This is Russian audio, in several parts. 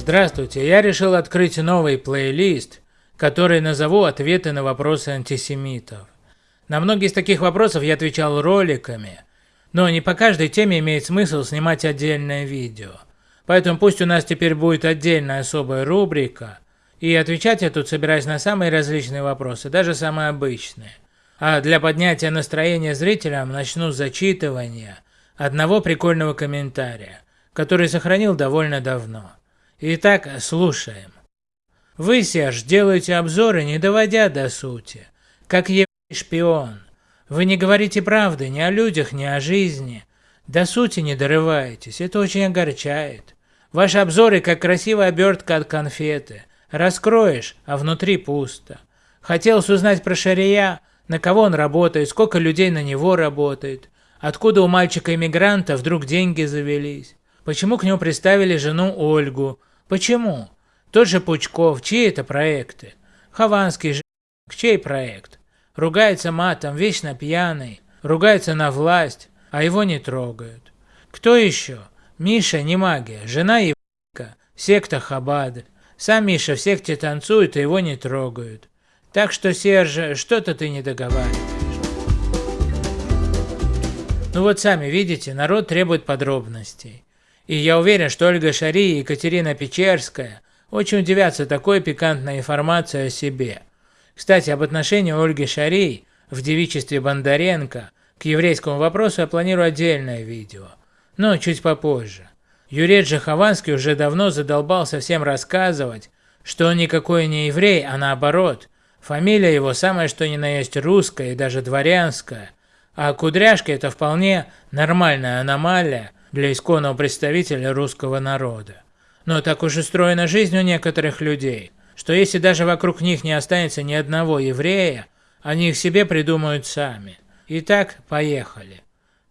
Здравствуйте, я решил открыть новый плейлист, который назову «Ответы на вопросы антисемитов». На многие из таких вопросов я отвечал роликами, но не по каждой теме имеет смысл снимать отдельное видео. Поэтому пусть у нас теперь будет отдельная особая рубрика, и отвечать я тут собираюсь на самые различные вопросы, даже самые обычные. А для поднятия настроения зрителям начну с зачитывания одного прикольного комментария, который сохранил довольно давно. Итак, слушаем. Вы, Серж, делаете обзоры, не доводя до сути, как еврей шпион. Вы не говорите правды ни о людях, ни о жизни. До сути не дорываетесь, это очень огорчает. Ваши обзоры как красивая обертка от конфеты. Раскроешь, а внутри пусто. Хотелось узнать про Шария, на кого он работает, сколько людей на него работает, откуда у мальчика-иммигранта вдруг деньги завелись, почему к нему приставили жену Ольгу, Почему? Тот же Пучков, чьи это проекты? Хованский же, чей проект? Ругается матом, вечно пьяный, ругается на власть, а его не трогают. Кто еще? Миша не магия, жена Евка, секта Хабад. Сам Миша в секте танцует, и его не трогают. Так что, Серж, что-то ты не договариваешь. Ну вот сами видите, народ требует подробностей. И я уверен, что Ольга Шари и Екатерина Печерская очень удивятся такой пикантной информации о себе. Кстати, об отношении Ольги Шари в девичестве Бондаренко к еврейскому вопросу я планирую отдельное видео, но чуть попозже. Юрий Джахованский уже давно задолбался всем рассказывать, что он никакой не еврей, а наоборот, фамилия его самая что ни на есть русская и даже дворянская, а кудряшка это вполне нормальная аномалия, для исконного представителя русского народа. Но так уж устроена жизнь у некоторых людей, что если даже вокруг них не останется ни одного еврея, они их себе придумают сами. Итак, поехали.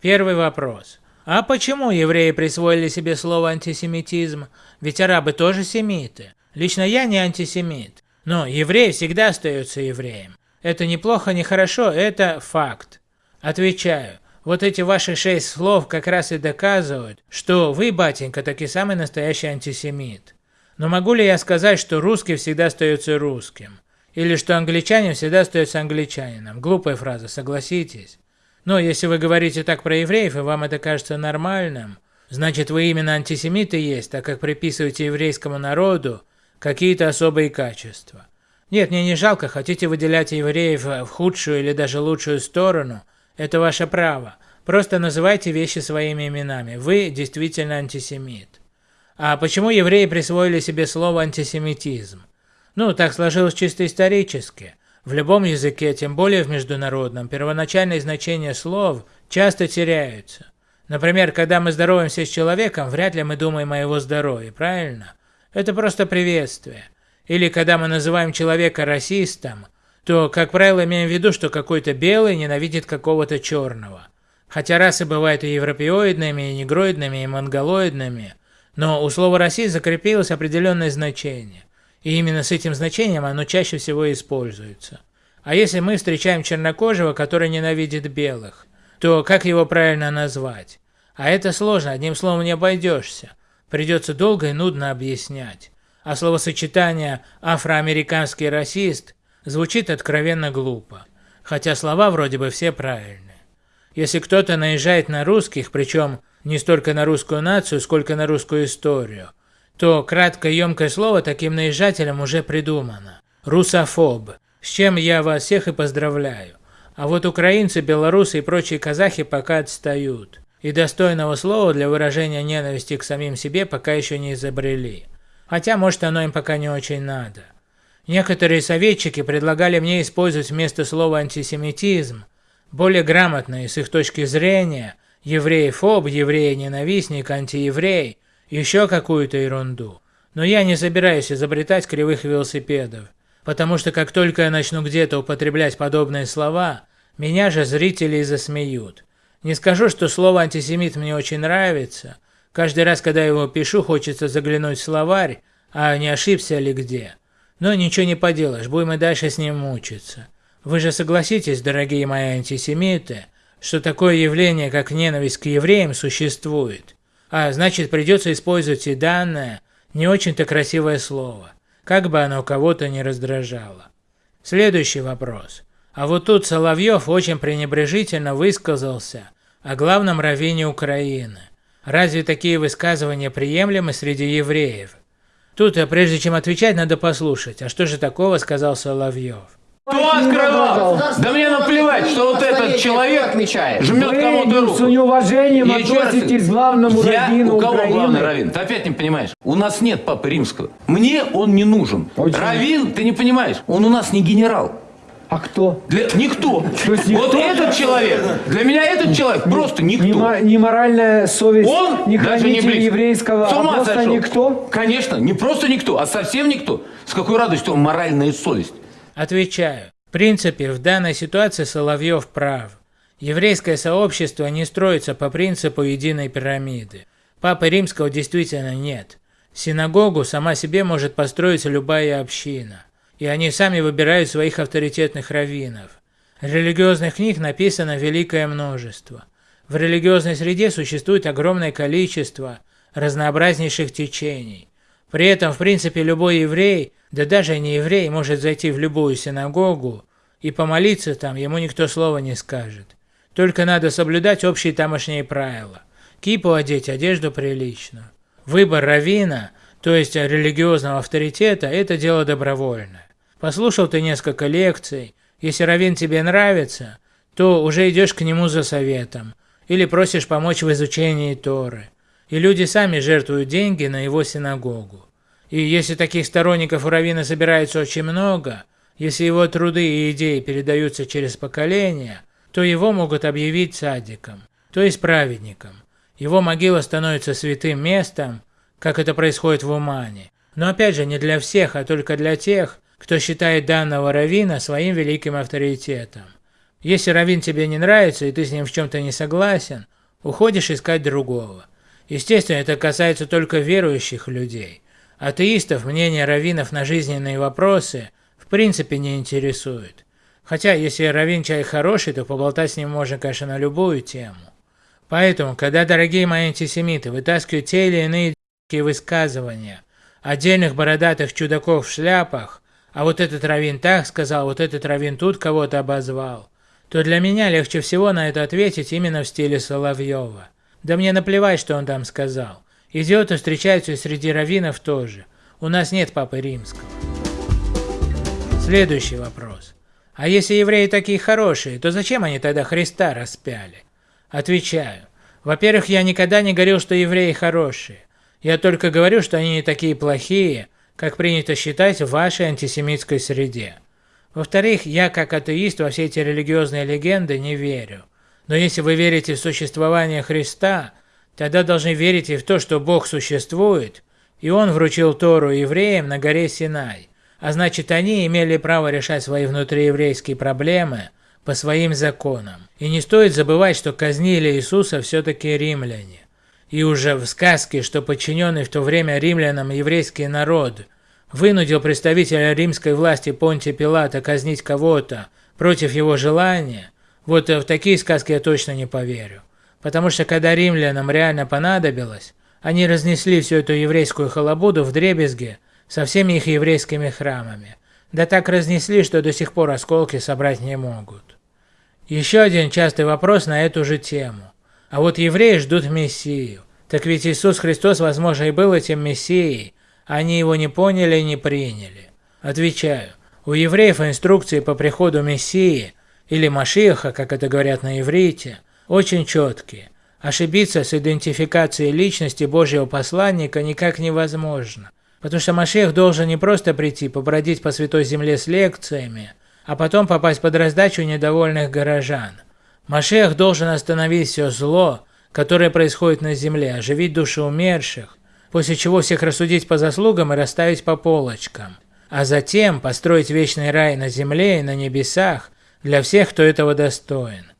Первый вопрос. А почему евреи присвоили себе слово антисемитизм? Ведь арабы тоже семиты. Лично я не антисемит. Но еврей всегда остается евреем. Это неплохо, не хорошо, это факт. Отвечаю. Вот эти ваши шесть слов как раз и доказывают, что вы, батенька, таки самый настоящий антисемит. Но могу ли я сказать, что русский всегда остается русским? Или что англичанин всегда остается англичанином? Глупая фраза, согласитесь. Но если вы говорите так про евреев, и вам это кажется нормальным, значит вы именно антисемиты есть, так как приписываете еврейскому народу какие-то особые качества. Нет, мне не жалко, хотите выделять евреев в худшую или даже лучшую сторону – это ваше право. Просто называйте вещи своими именами. Вы действительно антисемит. А почему евреи присвоили себе слово антисемитизм? Ну, так сложилось чисто исторически. В любом языке, тем более в международном, первоначальные значения слов часто теряются. Например, когда мы здороваемся с человеком, вряд ли мы думаем о его здоровье, правильно? Это просто приветствие. Или когда мы называем человека расистом, то, как правило, имеем в виду, что какой-то белый ненавидит какого-то черного. Хотя расы бывают и европеоидными, и негроидными, и монголоидными, но у слова «расист» закрепилось определенное значение, и именно с этим значением оно чаще всего используется. А если мы встречаем чернокожего, который ненавидит белых, то как его правильно назвать? А это сложно, одним словом не обойдешься. Придется долго и нудно объяснять. А словосочетание «афроамериканский расист» Звучит откровенно глупо, хотя слова вроде бы все правильные. Если кто-то наезжает на русских, причем не столько на русскую нацию, сколько на русскую историю, то краткое емкое слово таким наезжателям уже придумано. Русофоб, с чем я вас всех и поздравляю. А вот украинцы, белорусы и прочие казахи пока отстают. И достойного слова для выражения ненависти к самим себе пока еще не изобрели. Хотя, может, оно им пока не очень надо. Некоторые советчики предлагали мне использовать вместо слова антисемитизм более грамотные с их точки зрения еврей-фоб, еврей-ненавистник, антиеврей, еще какую-то ерунду. Но я не собираюсь изобретать кривых велосипедов, потому что как только я начну где-то употреблять подобные слова, меня же зрители засмеют. Не скажу, что слово антисемит мне очень нравится. Каждый раз, когда я его пишу, хочется заглянуть в словарь, а не ошибся ли где. Но ничего не поделаешь, будем и дальше с ним мучиться. Вы же согласитесь, дорогие мои антисемиты, что такое явление, как ненависть к евреям, существует. А значит, придется использовать и данное, Не очень-то красивое слово, как бы оно кого-то не раздражало. Следующий вопрос. А вот тут Соловьев очень пренебрежительно высказался о главном раввине Украины. Разве такие высказывания приемлемы среди евреев? Тут, а прежде чем отвечать, надо послушать, а что же такого сказал Соловьев? Кто открывал? Да мне наплевать, что вот этот человек жмет кому-то руку. С неуважением относитесь к главному Я раввину у кого Украины. главный раввин? Ты опять не понимаешь. У нас нет папы римского. Мне он не нужен. Очень. Раввин, ты не понимаешь, он у нас не генерал. А кто? Для... Никто. есть Вот никто? этот человек, для меня этот человек просто Ни, никто. ни моральная совесть, Он ни даже не близко. еврейского, С а ума просто сошел. никто. Конечно, не просто никто, а совсем никто. С какой радостью он моральная совесть. Отвечаю. В принципе, в данной ситуации Соловьев прав. Еврейское сообщество не строится по принципу единой пирамиды. Папы Римского действительно нет. Синагогу сама себе может построить любая община. И они сами выбирают своих авторитетных раввинов. Религиозных книг написано великое множество. В религиозной среде существует огромное количество разнообразнейших течений. При этом, в принципе, любой еврей, да даже не еврей, может зайти в любую синагогу и помолиться там, ему никто слова не скажет. Только надо соблюдать общие тамошние правила. Кипу одеть, одежду приличную. Выбор равина, то есть религиозного авторитета, это дело добровольное. Послушал ты несколько лекций, если равин тебе нравится, то уже идешь к нему за советом, или просишь помочь в изучении Торы. И люди сами жертвуют деньги на его синагогу. И если таких сторонников у Равина собирается очень много, если его труды и идеи передаются через поколения, то его могут объявить садиком, то есть праведником. Его могила становится святым местом, как это происходит в Умане. Но опять же не для всех, а только для тех, кто считает данного равина своим великим авторитетом. Если раввин тебе не нравится и ты с ним в чем-то не согласен, уходишь искать другого. Естественно, это касается только верующих людей. Атеистов мнение раввинов на жизненные вопросы в принципе не интересует. Хотя, если раввин человек хороший, то поболтать с ним можно, конечно, на любую тему. Поэтому, когда дорогие мои антисемиты вытаскивают те или иные высказывания отдельных бородатых чудаков в шляпах, а вот этот раввин так сказал, вот этот раввин тут кого-то обозвал, то для меня легче всего на это ответить именно в стиле Соловьева. Да мне наплевать, что он там сказал. Идиоты встречаются и среди раввинов тоже. У нас нет папы римского. Следующий вопрос. А если евреи такие хорошие, то зачем они тогда Христа распяли? Отвечаю. Во-первых, я никогда не говорил, что евреи хорошие. Я только говорю, что они не такие плохие, как принято считать в вашей антисемитской среде. Во-вторых, я как атеист во все эти религиозные легенды не верю. Но если вы верите в существование Христа, тогда должны верить и в то, что Бог существует, и Он вручил Тору евреям на горе Синай, а значит они имели право решать свои внутриеврейские проблемы по своим законам. И не стоит забывать, что казнили Иисуса все-таки римляне. И уже в сказке, что подчиненный в то время римлянам еврейский народ вынудил представителя римской власти Понтия Пилата казнить кого-то против его желания, вот в такие сказки я точно не поверю. Потому что когда римлянам реально понадобилось, они разнесли всю эту еврейскую халабуду в дребезге со всеми их еврейскими храмами. Да так разнесли, что до сих пор осколки собрать не могут. Еще один частый вопрос на эту же тему. А вот евреи ждут Мессию. Так ведь Иисус Христос, возможно, и был этим Мессией, они его не поняли и не приняли. Отвечаю, у евреев инструкции по приходу Мессии, или Машиаха, как это говорят на иврите, очень четкие. Ошибиться с идентификацией личности Божьего посланника никак невозможно. Потому что Машиах должен не просто прийти, побродить по святой земле с лекциями, а потом попасть под раздачу недовольных горожан. Машиах должен остановить все зло, которое происходит на земле, оживить души умерших, после чего всех рассудить по заслугам и расставить по полочкам, а затем построить вечный рай на земле и на небесах для всех, кто этого достоин.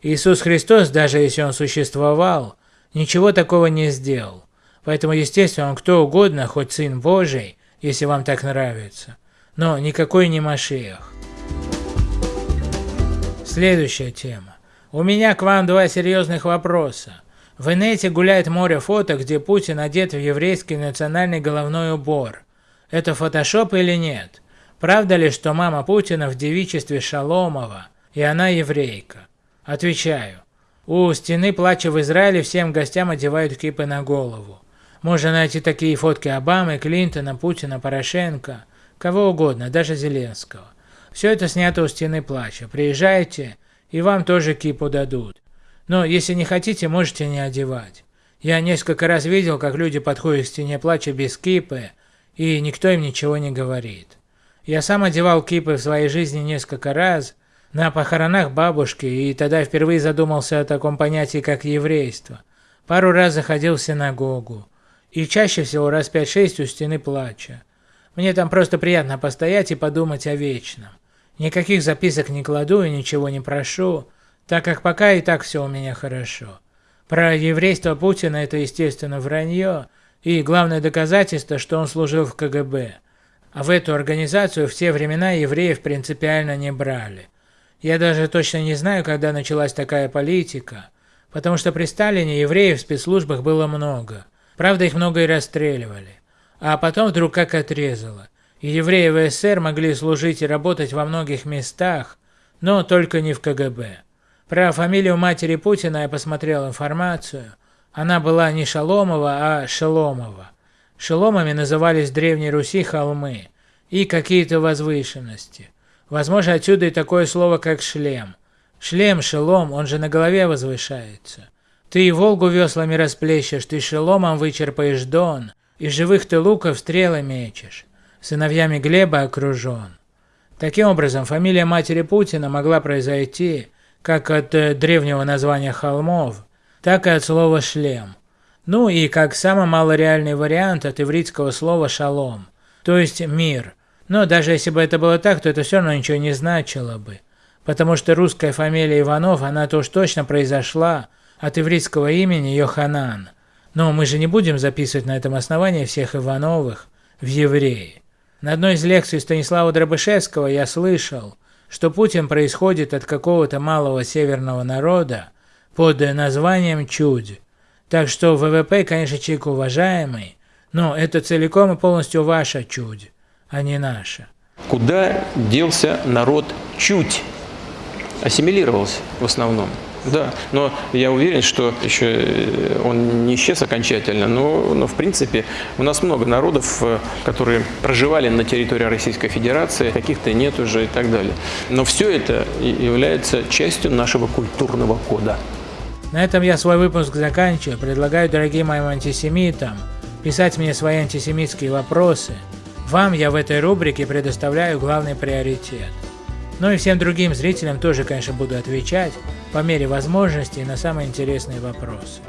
Иисус Христос, даже если Он существовал, ничего такого не сделал. Поэтому, естественно, Он кто угодно, хоть Сын Божий, если вам так нравится. Но никакой не Машиах. Следующая тема. У меня к вам два серьезных вопроса. В инете гуляет море фото, где Путин одет в еврейский национальный головной убор. Это фотошоп или нет? Правда ли, что мама Путина в девичестве Шаломова, и она еврейка? Отвечаю. У стены плача в Израиле всем гостям одевают кипы на голову. Можно найти такие фотки Обамы, Клинтона, Путина, Порошенко, кого угодно, даже Зеленского. Все это снято у стены плача. Приезжайте, и вам тоже кипу дадут. Но если не хотите, можете не одевать. Я несколько раз видел, как люди подходят к стене плача без кипы, и никто им ничего не говорит. Я сам одевал кипы в своей жизни несколько раз, на похоронах бабушки, и тогда впервые задумался о таком понятии, как еврейство. Пару раз заходил в синагогу, и чаще всего раз 5-6 у стены плача. Мне там просто приятно постоять и подумать о вечном. Никаких записок не кладу и ничего не прошу, так как пока и так все у меня хорошо. Про еврейство Путина это естественно вранье, и главное доказательство, что он служил в КГБ. А в эту организацию в те времена евреев принципиально не брали. Я даже точно не знаю, когда началась такая политика, потому что при Сталине евреев в спецслужбах было много. Правда, их много и расстреливали. А потом вдруг как отрезало. И евреи в СССР могли служить и работать во многих местах, но только не в КГБ. Про фамилию матери Путина я посмотрел информацию. Она была не Шаломова, а Шеломова. Шеломами назывались в Древней Руси холмы и какие-то возвышенности. Возможно, отсюда и такое слово, как шлем. Шлем, шелом, он же на голове возвышается. Ты и Волгу веслами расплещешь, ты шеломом вычерпаешь Дон, и живых ты луков стрелы мечешь. Сыновьями Глеба окружен. Таким образом, фамилия матери Путина могла произойти как от э, древнего названия холмов, так и от слова «шлем». Ну и как самый малореальный вариант от ивритского слова «шалом», то есть «мир». Но даже если бы это было так, то это все равно ничего не значило бы, потому что русская фамилия Иванов, она то уж точно произошла от ивритского имени Йоханан. Но мы же не будем записывать на этом основании всех Ивановых в евреи. На одной из лекций Станислава Дробышевского я слышал, что Путин происходит от какого-то малого северного народа под названием Чудь. Так что ВВП, конечно, человек уважаемый, но это целиком и полностью ваша чудь, а не наша. Куда делся народ чуть? Ассимилировался в основном. Да, но я уверен, что еще э, он не исчез окончательно, но, но в принципе у нас много народов, э, которые проживали на территории Российской Федерации, каких-то нет уже и так далее. Но все это является частью нашего культурного кода. На этом я свой выпуск заканчиваю. Предлагаю дорогим моим антисемитам писать мне свои антисемитские вопросы. Вам я в этой рубрике предоставляю главный приоритет. Ну и всем другим зрителям тоже, конечно, буду отвечать по мере возможностей на самые интересные вопросы.